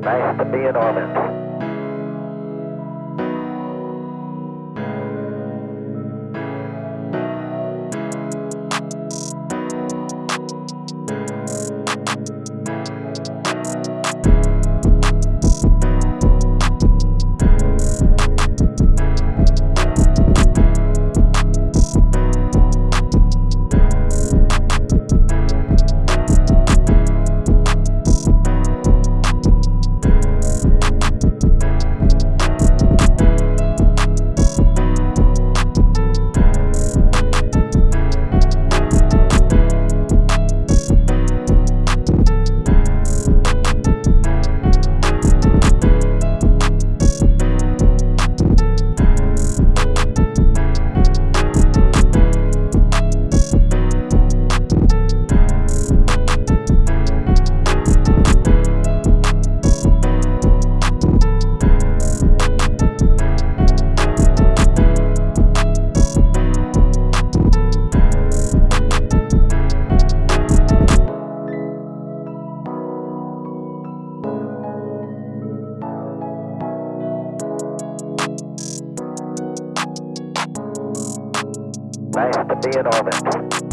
Nice to be in orbit. Nice to be in orbit.